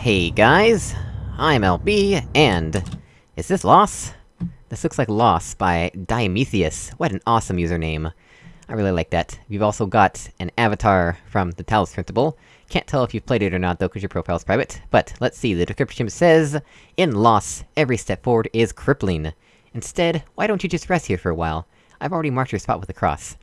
Hey guys, I'm LB, and... Is this Loss? This looks like Loss by Diametheus. What an awesome username. I really like that. You've also got an avatar from the Talos Principle. Can't tell if you've played it or not though, cause your profile's private. But, let's see, the description says... In Loss, every step forward is crippling. Instead, why don't you just rest here for a while? I've already marked your spot with a cross.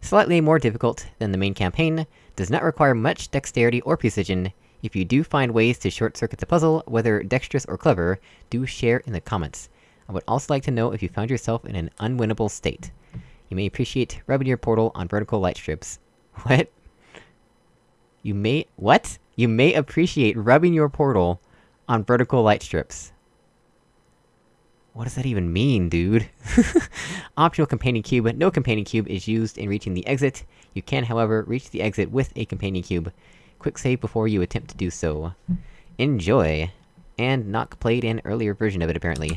Slightly more difficult than the main campaign, does not require much dexterity or precision. If you do find ways to short-circuit the puzzle, whether dexterous or clever, do share in the comments. I would also like to know if you found yourself in an unwinnable state. You may appreciate rubbing your portal on vertical light strips. What? You may- what? You may appreciate rubbing your portal on vertical light strips. What does that even mean, dude? Optional companion cube, no companion cube is used in reaching the exit. You can, however, reach the exit with a companion cube. Quick save before you attempt to do so. Enjoy! And Nock played an earlier version of it, apparently.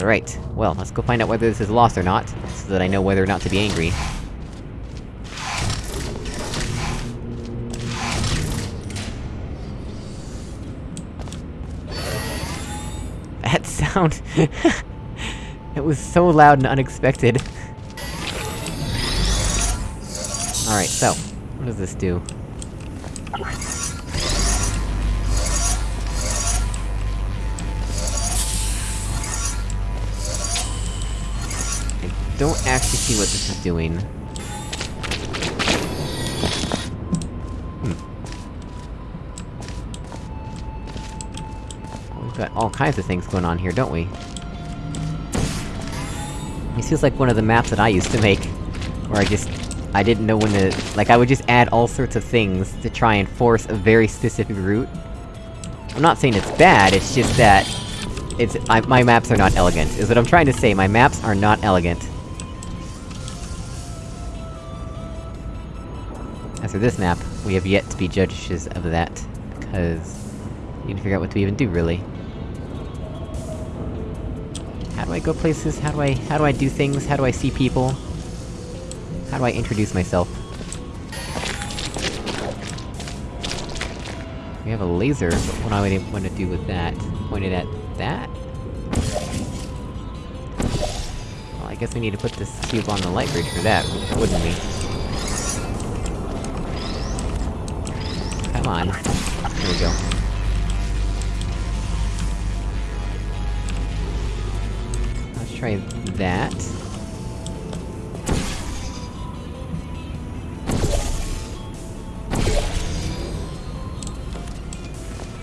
Alright, well, let's go find out whether this is lost or not, so that I know whether or not to be angry. That sound... it was so loud and unexpected. Alright, so, what does this do? Don't actually see what this is doing. Hmm. We've got all kinds of things going on here, don't we? This feels like one of the maps that I used to make, where I just... I didn't know when to... Like, I would just add all sorts of things to try and force a very specific route. I'm not saying it's bad, it's just that... It's- I, my maps are not elegant, is what I'm trying to say, my maps are not elegant. For this map, we have yet to be judges of that, because... You need to figure out what to even do, really. How do I go places? How do I- how do I do things? How do I see people? How do I introduce myself? We have a laser, but what do I want to do with that? Point it at that? Well, I guess we need to put this cube on the light bridge for that, wouldn't we? There we go. Let's try that.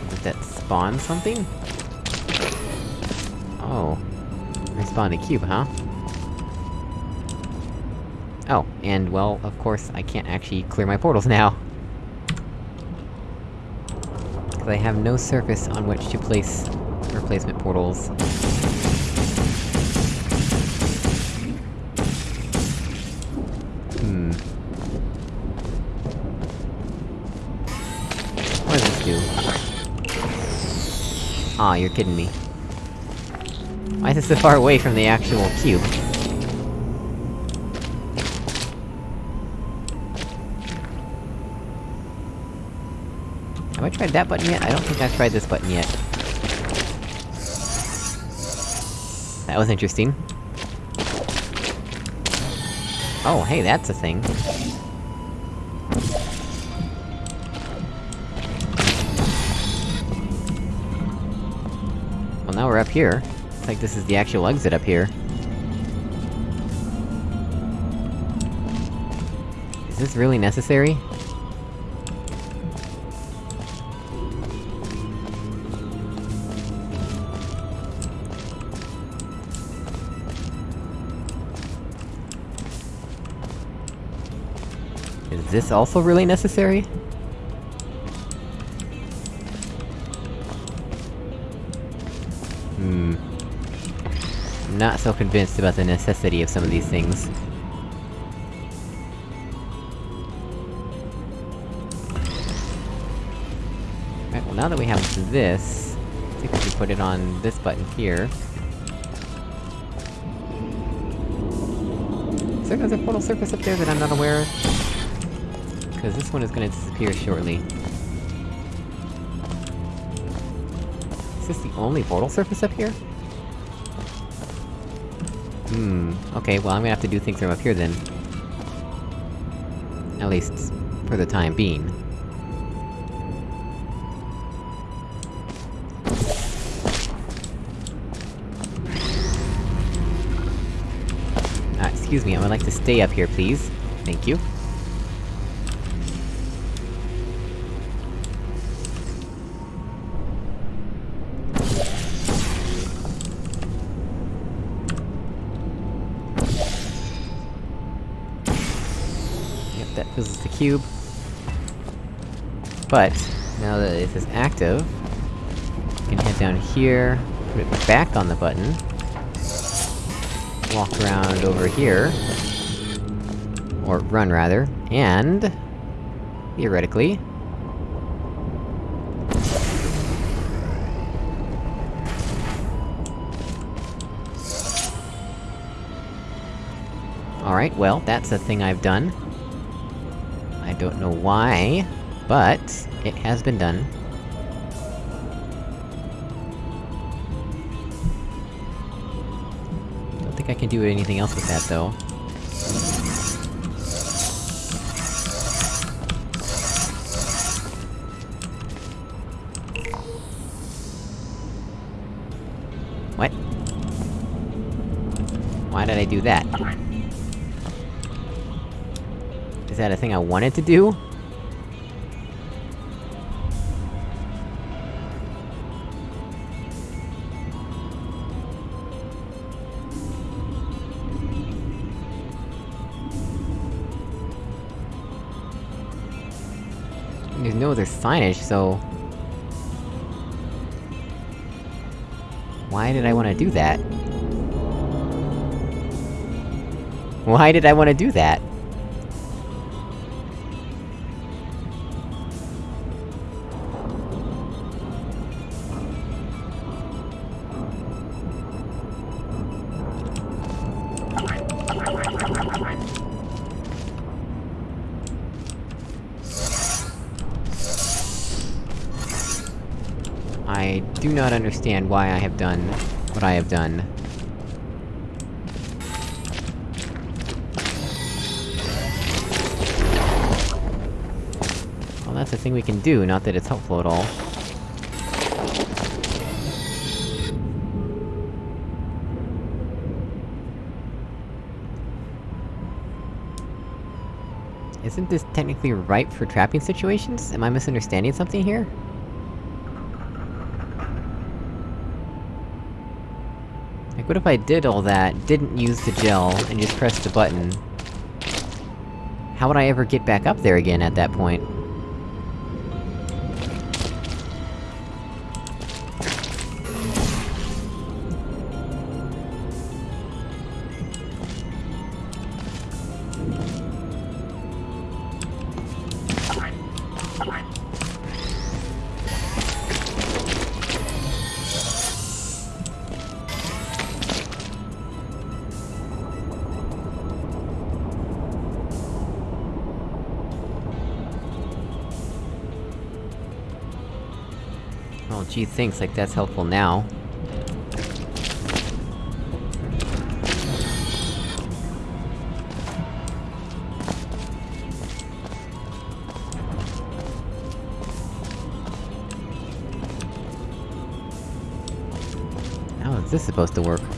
Did that spawn something? Oh. I spawned a cube, huh? Oh, and well, of course, I can't actually clear my portals now. Because I have no surface on which to place replacement portals. Hmm. What does this do? Aw, you're kidding me. Why is it so far away from the actual cube? Have I tried that button yet? I don't think I've tried this button yet. That was interesting. Oh, hey, that's a thing. Well, now we're up here. Looks like this is the actual exit up here. Is this really necessary? This also really necessary? Hmm. I'm not so convinced about the necessity of some of these things. Right, well now that we have this... I think we put it on this button here. Is there another portal surface up there that I'm not aware of? Because this one is gonna disappear shortly. Is this the only portal surface up here? Hmm, okay, well I'm gonna have to do things from up here then. At least, for the time being. Uh, excuse me, I would like to stay up here, please. Thank you. Cube. But, now that it is active, we can head down here, put it back on the button, walk around over here, or run rather, and... theoretically... Alright, well, that's a thing I've done. Don't know why, but... it has been done. Don't think I can do anything else with that, though. What? Why did I do that? That a thing I wanted to do? There's no other signage, so... Why did I wanna do that? Why did I wanna do that? Do not understand why I have done what I have done. Well, that's a thing we can do, not that it's helpful at all. Isn't this technically ripe for trapping situations? Am I misunderstanding something here? What if I did all that, didn't use the gel, and just pressed the button? How would I ever get back up there again at that point? Well, gee thinks like that's helpful now. How is this supposed to work?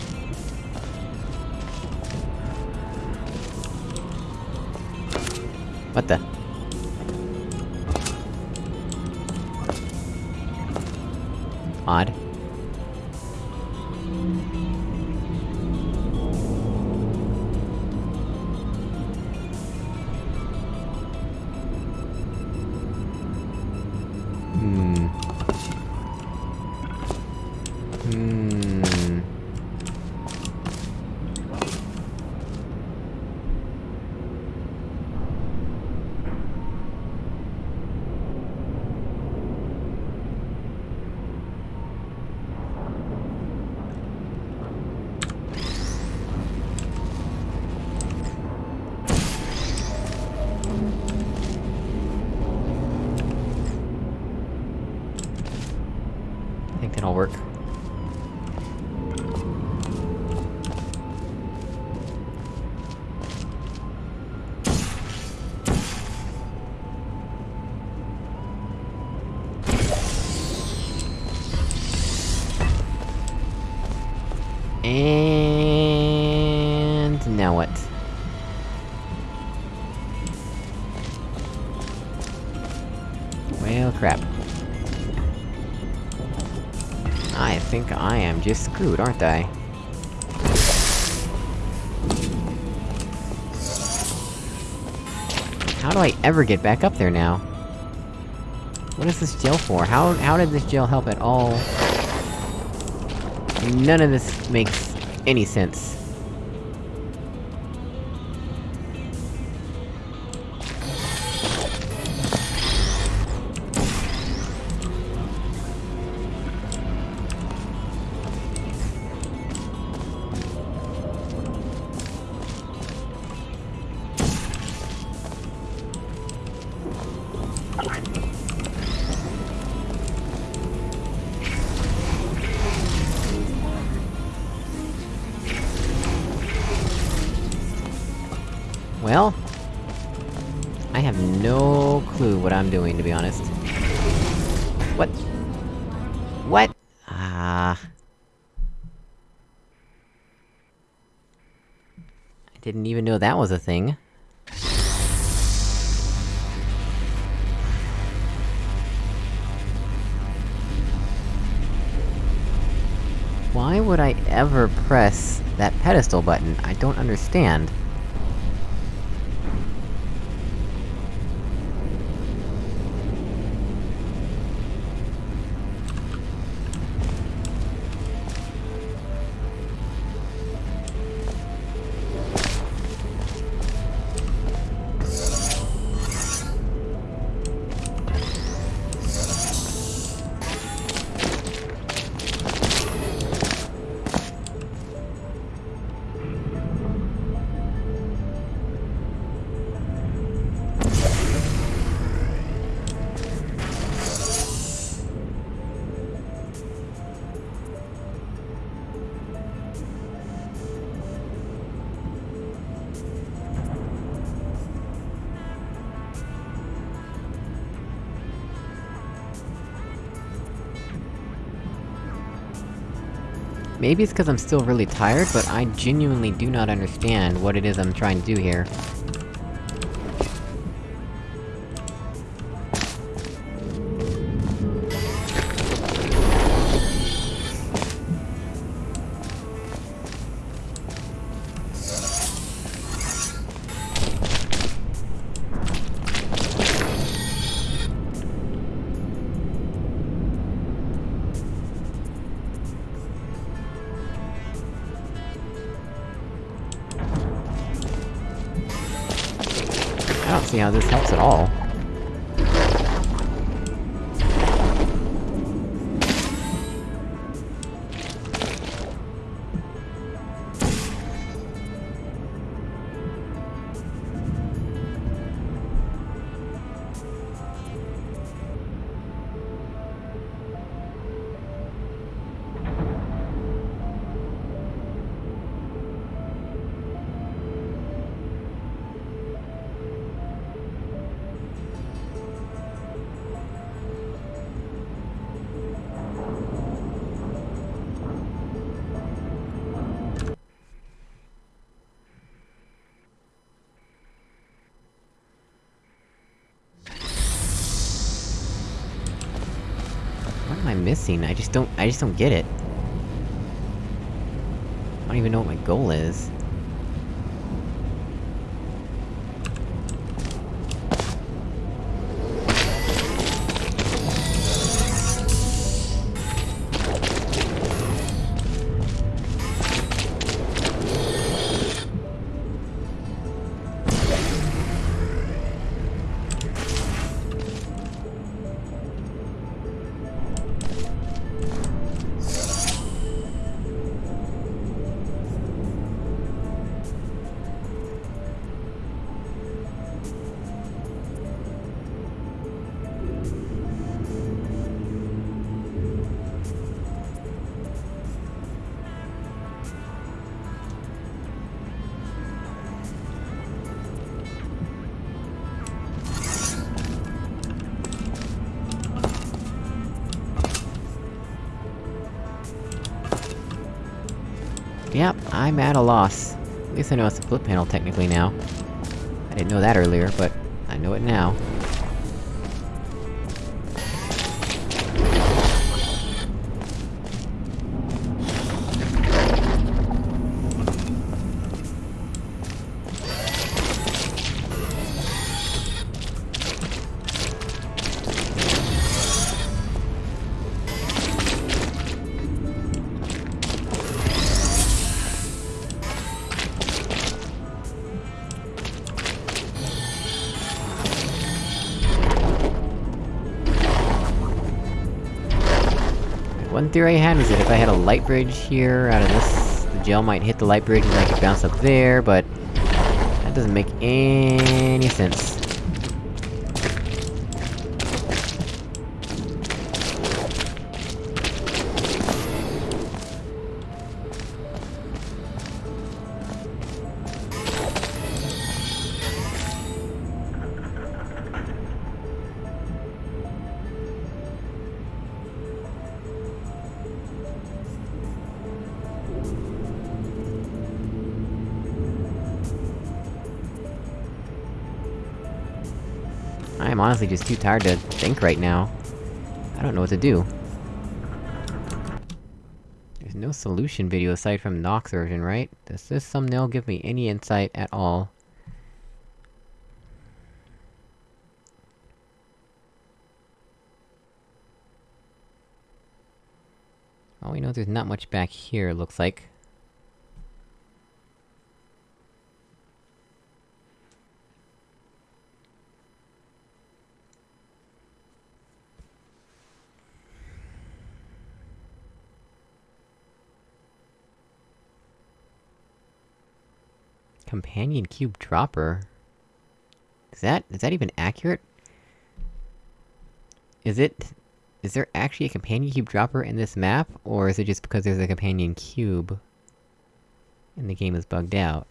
Think I am just screwed, aren't I? How do I ever get back up there now? What is this gel for? How- how did this gel help at all? None of this makes any sense. Clue what I'm doing, to be honest. What? What? Ah... I didn't even know that was a thing. Why would I ever press that pedestal button? I don't understand. Maybe it's cause I'm still really tired, but I genuinely do not understand what it is I'm trying to do here. I don't I just don't- get it. I don't even know what my goal is. Yep, I'm at a loss. At least I know it's a flip panel technically now. I didn't know that earlier, but I know it now. One theory I had was that if I had a light bridge here out of this, the gel might hit the light bridge and I could bounce up there, but... That doesn't make any sense. Honestly just too tired to think right now. I don't know what to do. There's no solution video aside from Nox version, right? Does this thumbnail give me any insight at all? All we know there's not much back here, looks like. Companion cube dropper? Is that- is that even accurate? Is it... Is there actually a companion cube dropper in this map? Or is it just because there's a companion cube... and the game is bugged out?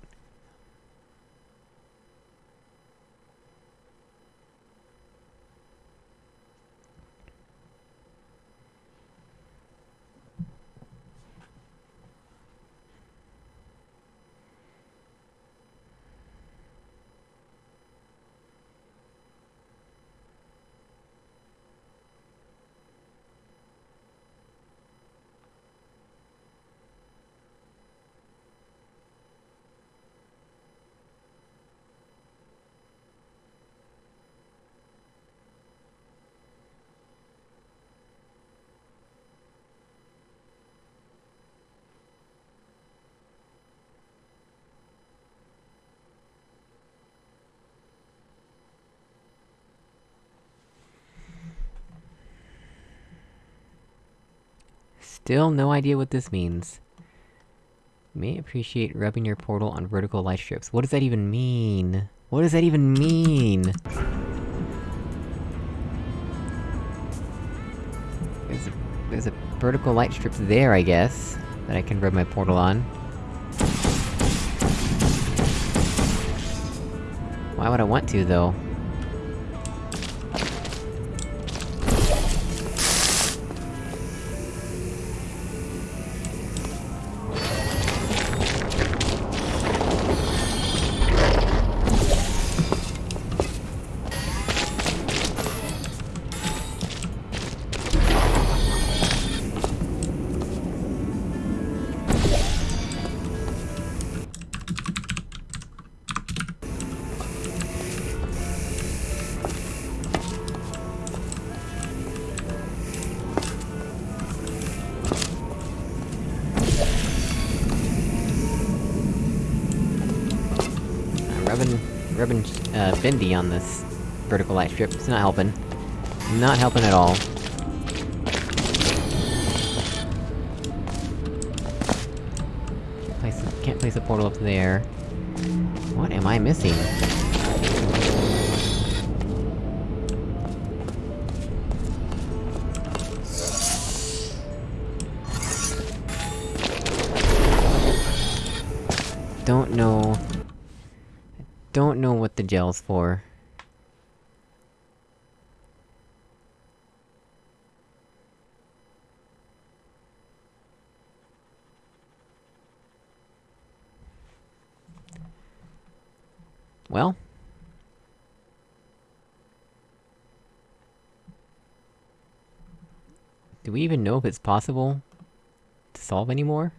Still no idea what this means. May appreciate rubbing your portal on vertical light strips. What does that even mean? What does that even mean? There's a, there's a vertical light strip there, I guess, that I can rub my portal on. Why would I want to, though? Rubbing... rubbing, uh, Bendy on this vertical light strip. It's not helping. Not helping at all. Place, can't place a portal up there. What am I missing? gels for? Well... Do we even know if it's possible... to solve anymore?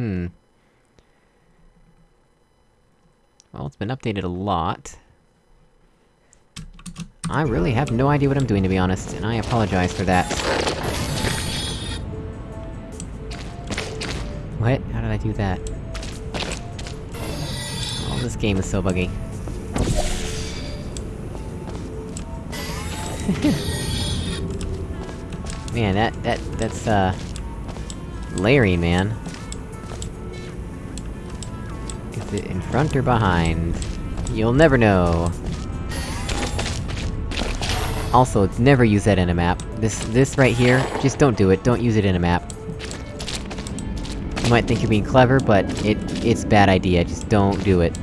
Hmm. Well, it's been updated a lot. I really have no idea what I'm doing, to be honest, and I apologize for that. What? How did I do that? Oh, this game is so buggy. Man, that- that- that's, uh... Larry, man. Is it in front or behind? You'll never know. Also, never use that in a map. This- this right here, just don't do it, don't use it in a map. You might think you're being clever, but it- it's bad idea, just don't do it.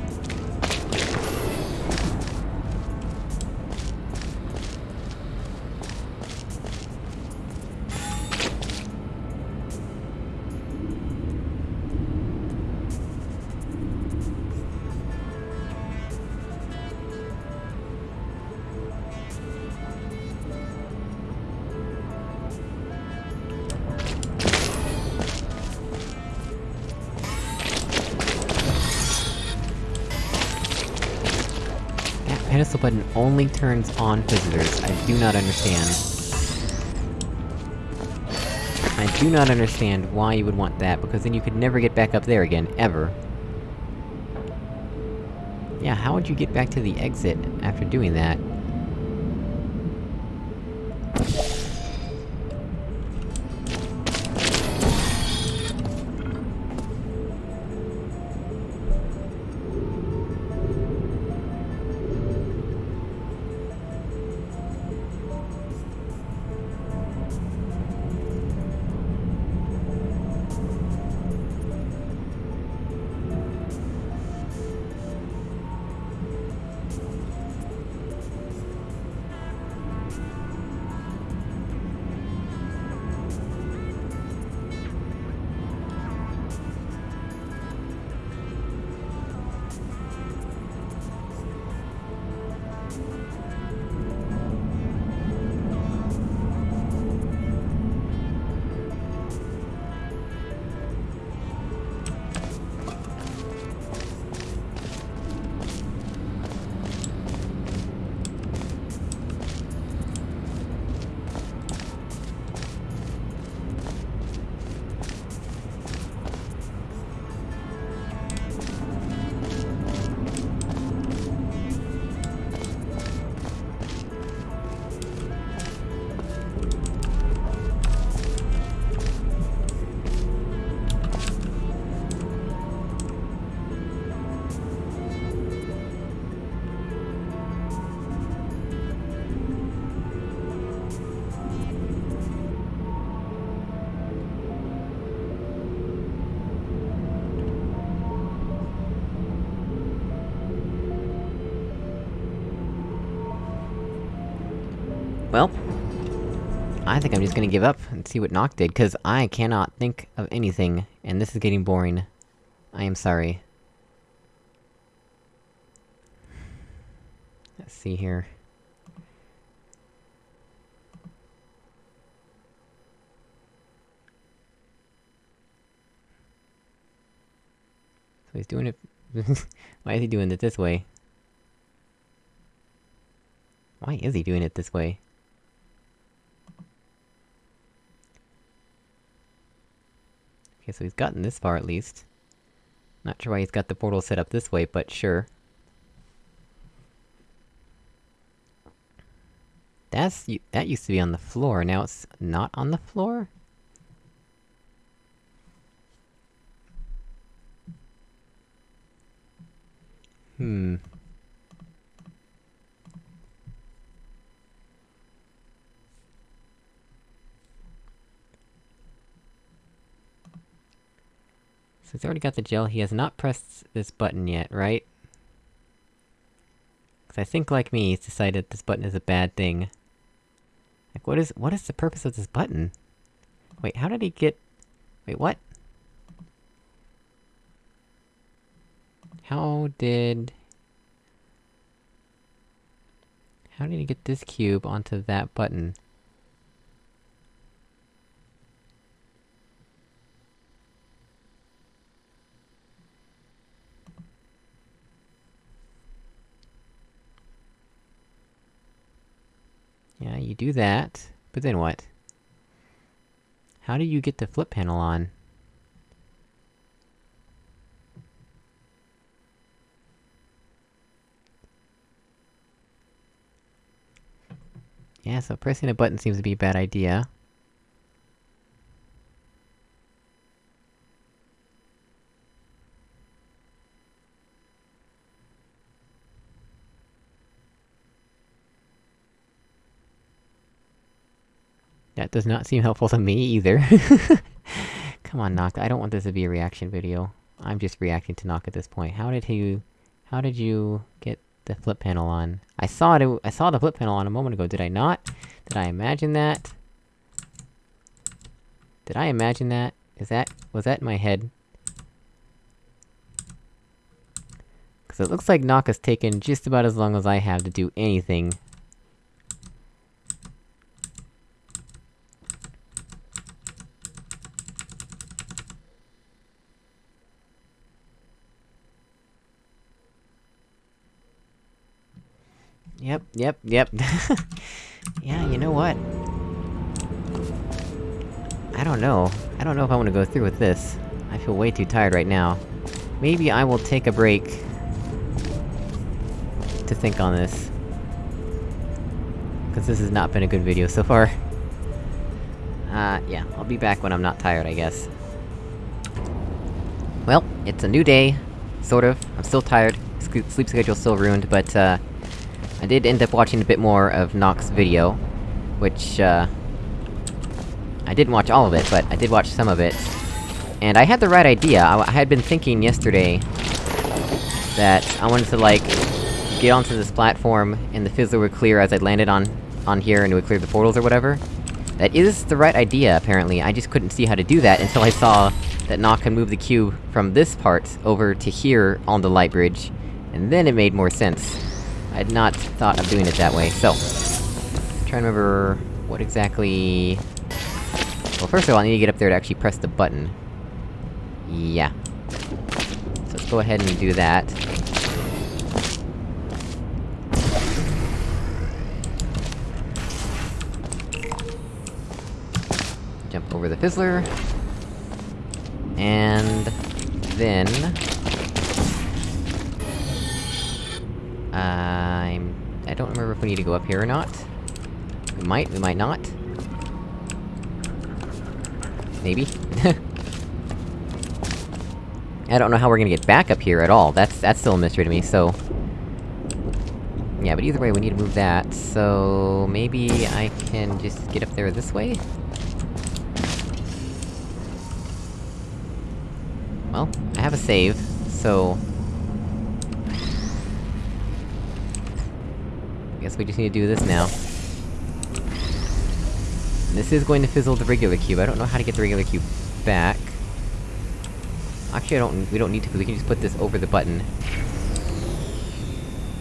Only turns on visitors, I do not understand. I do not understand why you would want that, because then you could never get back up there again, ever. Yeah, how would you get back to the exit after doing that? Well... I think I'm just gonna give up and see what Noct did, cause I cannot think of anything, and this is getting boring. I am sorry. Let's see here. So he's doing it... Why is he doing it this way? Why is he doing it this way? Okay, so he's gotten this far at least. Not sure why he's got the portal set up this way, but sure. That's- that used to be on the floor, now it's not on the floor? Hmm. So he's already got the gel, he has not pressed this button yet, right? Cause I think, like me, he's decided this button is a bad thing. Like, what is- what is the purpose of this button? Wait, how did he get- Wait, what? How did... How did he get this cube onto that button? Yeah, you do that, but then what? How do you get the flip panel on? Yeah, so pressing a button seems to be a bad idea. That does not seem helpful to me, either. Come on, Nock, I don't want this to be a reaction video. I'm just reacting to Nock at this point. How did you... How did you get the flip panel on? I saw it- I saw the flip panel on a moment ago, did I not? Did I imagine that? Did I imagine that? Is that- was that in my head? Cause it looks like Nock has taken just about as long as I have to do anything. Yep, yep, yep. yeah, you know what? I don't know. I don't know if I wanna go through with this. I feel way too tired right now. Maybe I will take a break... to think on this. Cause this has not been a good video so far. Uh, yeah, I'll be back when I'm not tired, I guess. Well, it's a new day. Sort of. I'm still tired. Sleep schedule's still ruined, but, uh... I did end up watching a bit more of Nock's video, which, uh... I didn't watch all of it, but I did watch some of it. And I had the right idea, I, I had been thinking yesterday... that I wanted to, like, get onto this platform, and the fizzler would clear as I landed on- on here, and it would clear the portals or whatever. That is the right idea, apparently, I just couldn't see how to do that until I saw that Nock can move the cube from this part over to here on the light bridge, and then it made more sense. I had not thought of doing it that way, so... Trying to remember... what exactly... Well, first of all, I need to get up there to actually press the button. Yeah. So let's go ahead and do that. Jump over the fizzler. And... then... I'm... I don't remember if we need to go up here or not. We might, we might not. Maybe? I don't know how we're gonna get back up here at all, that's- that's still a mystery to me, so... Yeah, but either way, we need to move that, so... Maybe I can just get up there this way? Well, I have a save, so... guess we just need to do this now. This is going to fizzle the regular cube, I don't know how to get the regular cube back. Actually, I don't- we don't need to, we can just put this over the button.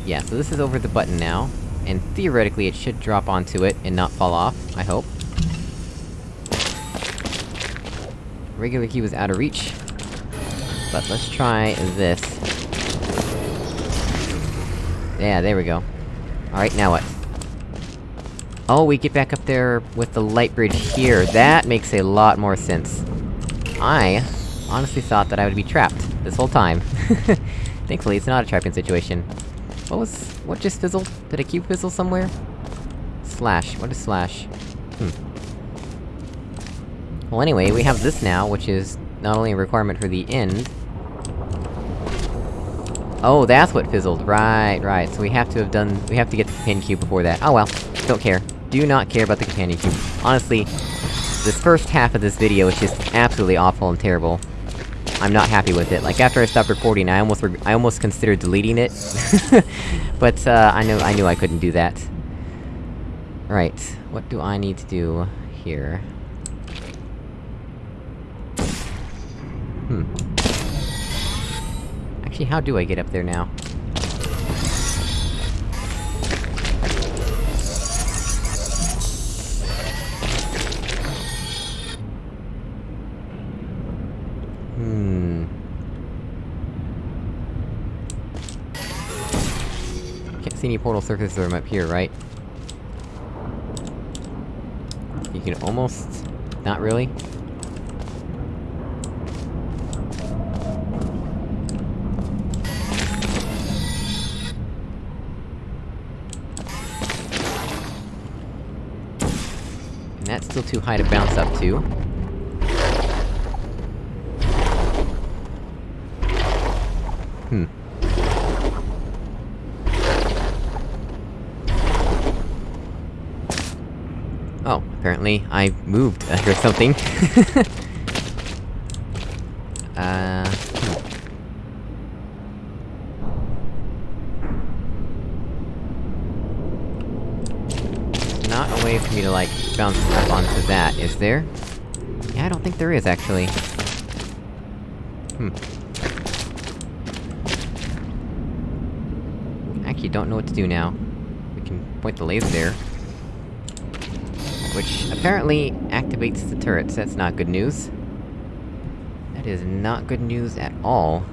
Yeah, so this is over the button now, and theoretically it should drop onto it and not fall off, I hope. Regular cube is out of reach. But let's try this. Yeah, there we go. Alright, now what? Oh, we get back up there with the light bridge here, that makes a lot more sense. I honestly thought that I would be trapped this whole time. Thankfully, it's not a trapping situation. What was- what just fizzled? Did a cube fizzle somewhere? slash? What is slash? Hmm. Well anyway, we have this now, which is not only a requirement for the end... Oh, that's what fizzled, right, right, so we have to have done- we have to get the companion cube before that. Oh well, don't care. Do not care about the companion cube. Honestly, this first half of this video is just absolutely awful and terrible. I'm not happy with it. Like, after I stopped recording, I almost I almost considered deleting it. but, uh, I know- I knew I couldn't do that. Right, what do I need to do here? Actually, how do I get up there now? Hmm... Can't see any portal surfaces from up here, right? You can almost... not really? Too high to bounce up to. Hmm. Oh, apparently I moved or something. uh... hmm. Not a way for me to, like, bounce up onto that, is there? Yeah, I don't think there is, actually. Hmm. Actually, don't know what to do now. We can point the laser there. Which, apparently, activates the turrets, that's not good news. That is not good news at all.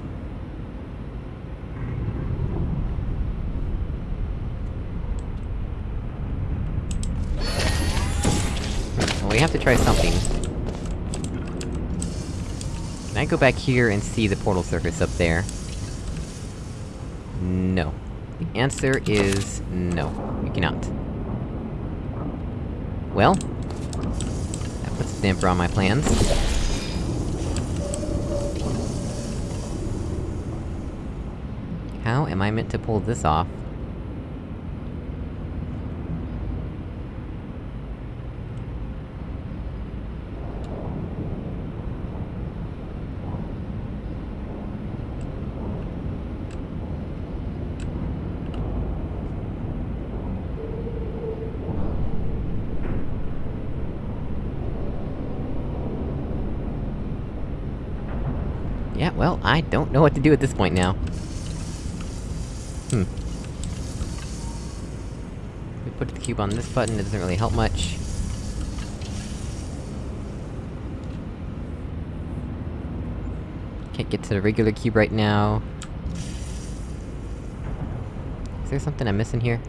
Well, we have to try something. Can I go back here and see the portal surface up there? No. The answer is... no. You cannot. Well... That puts a damper on my plans. How am I meant to pull this off? Yeah, well, I don't know what to do at this point now. Hmm. We put the cube on this button, it doesn't really help much. Can't get to the regular cube right now. Is there something I'm missing here?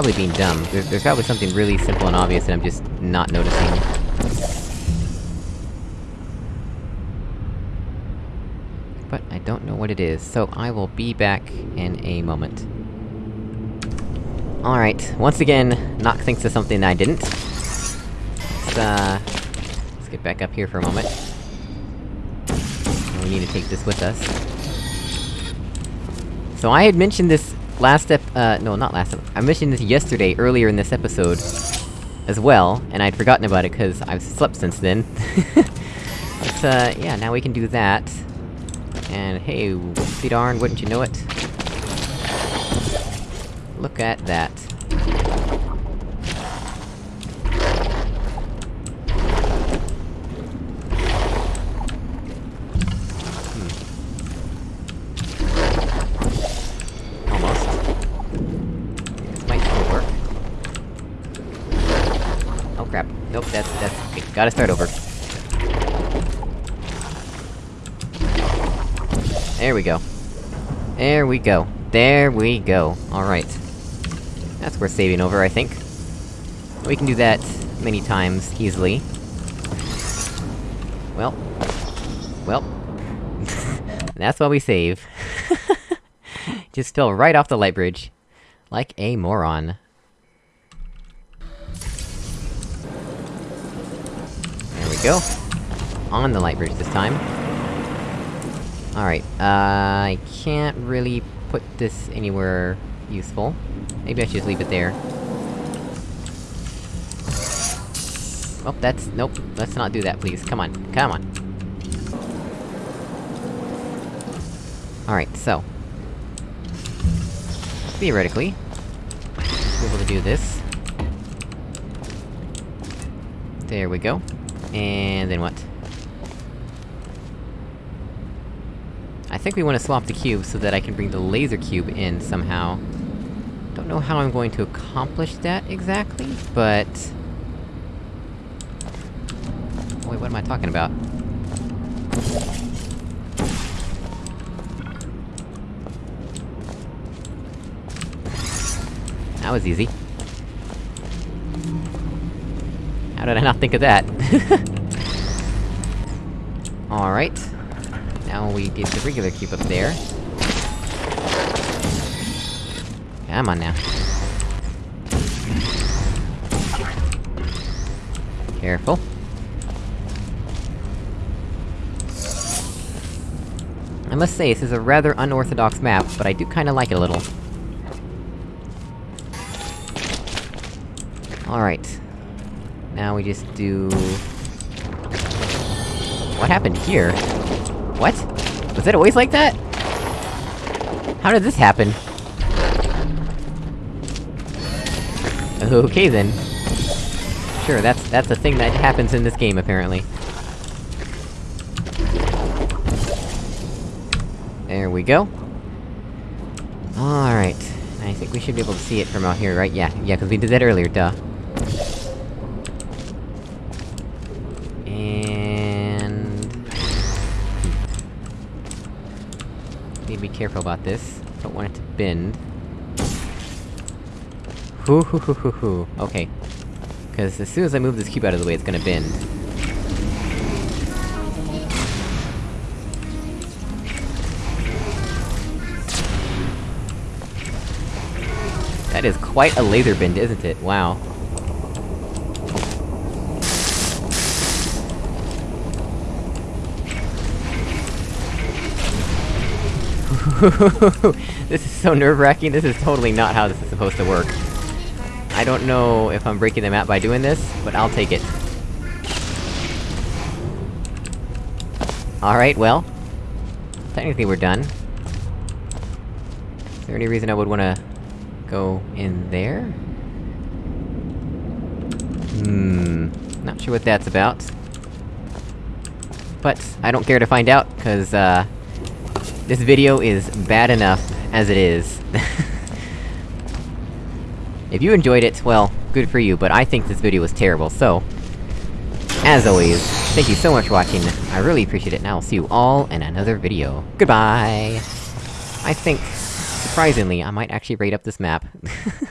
Probably being dumb. There's, there's probably something really simple and obvious that I'm just not noticing. But I don't know what it is, so I will be back in a moment. Alright, once again, Nock thinks of something I didn't. Let's, uh... Let's get back up here for a moment. We need to take this with us. So I had mentioned this last ep- uh, no, not last ep- I mentioned this yesterday, earlier in this episode, as well, and I'd forgotten about it cause I've slept since then. but, uh, yeah, now we can do that. And hey, whoopsie darn, wouldn't you know it? Look at that. Almost. This might still work. Oh crap. Nope, that's- that's- okay, gotta start over. There we go. There we go. There we go. Alright. That's worth saving over, I think. We can do that many times, easily. Well. Well. That's why we save. Just fell right off the light bridge. Like a moron. We go. On the light bridge this time. Alright, uh, I can't really put this anywhere useful. Maybe I should just leave it there. Oh, that's- nope, let's not do that, please. Come on, come on! Alright, so... Theoretically... Be able to do this. There we go. And then what? I think we want to swap the cube so that I can bring the laser cube in somehow. Don't know how I'm going to accomplish that exactly, but... Wait, what am I talking about? That was easy. How did I not think of that? Alright. Now we get the regular cube up there. Come on now. Careful. I must say, this is a rather unorthodox map, but I do kinda like it a little. Alright. Now we just do... What happened here? What? Was it always like that? How did this happen? Okay then. Sure, that's- that's a thing that happens in this game, apparently. There we go. Alright. I think we should be able to see it from out here, right? Yeah, yeah, cause we did that earlier, duh. Careful about this. Don't want it to bend. Hoo hoo hoo hoo hoo. Okay. Cause as soon as I move this cube out of the way, it's gonna bend. That is quite a laser bend, isn't it? Wow. this is so nerve-wracking, this is totally not how this is supposed to work. I don't know if I'm breaking the map by doing this, but I'll take it. Alright, well... Technically we're done. Is there any reason I would wanna... go in there? Hmm... Not sure what that's about. But, I don't care to find out, cause, uh... This video is bad enough as it is. if you enjoyed it, well, good for you, but I think this video was terrible, so... As always, thank you so much for watching, I really appreciate it, and I'll see you all in another video. Goodbye! I think, surprisingly, I might actually rate up this map.